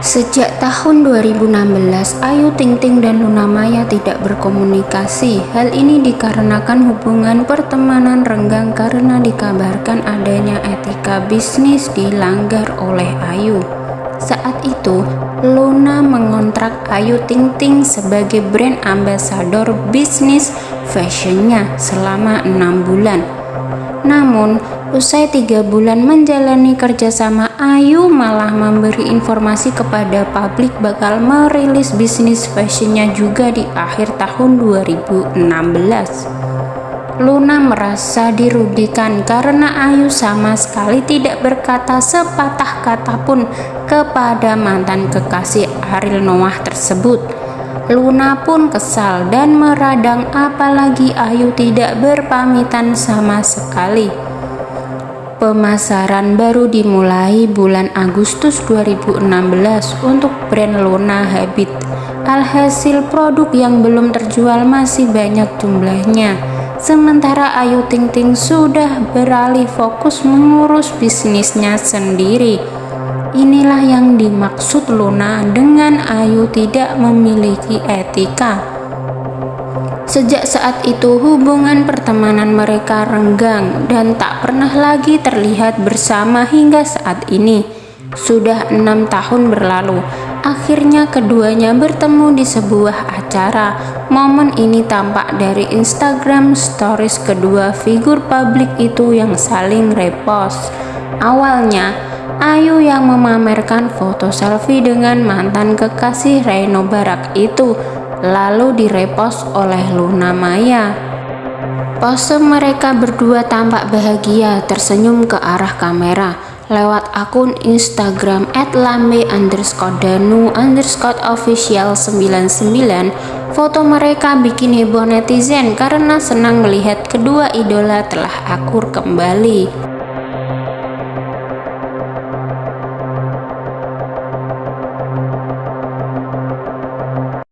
Sejak tahun 2016, Ayu Ting Ting dan Luna Maya tidak berkomunikasi. Hal ini dikarenakan hubungan pertemanan renggang karena dikabarkan adanya etika bisnis dilanggar oleh Ayu. Saat itu, Luna mengontrak Ayu Ting Ting sebagai brand ambassador bisnis fashionnya selama enam bulan. Namun, usai tiga bulan menjalani kerjasama, Ayu malah memberi informasi kepada publik bakal merilis bisnis fashionnya juga di akhir tahun 2016. Luna merasa dirugikan karena Ayu sama sekali tidak berkata sepatah kata pun kepada mantan kekasih Ariel Noah tersebut. Luna pun kesal dan meradang apalagi Ayu tidak berpamitan sama sekali. Pemasaran baru dimulai bulan Agustus 2016 untuk brand Luna Habit. Alhasil produk yang belum terjual masih banyak jumlahnya. Sementara Ayu Ting Ting sudah beralih fokus mengurus bisnisnya sendiri. Inilah yang dimaksud Luna dengan Ayu tidak memiliki etika. Sejak saat itu hubungan pertemanan mereka renggang dan tak pernah lagi terlihat bersama hingga saat ini. Sudah enam tahun berlalu, akhirnya keduanya bertemu di sebuah acara. Momen ini tampak dari Instagram stories kedua figur publik itu yang saling repost. Awalnya, Ayu yang memamerkan foto selfie dengan mantan kekasih Reno Barak itu lalu direpost oleh Luna Maya. Pose mereka berdua tampak bahagia tersenyum ke arah kamera lewat akun Instagram @lambe underscore danu underscore official 99 foto mereka bikin heboh netizen karena senang melihat kedua idola telah akur kembali.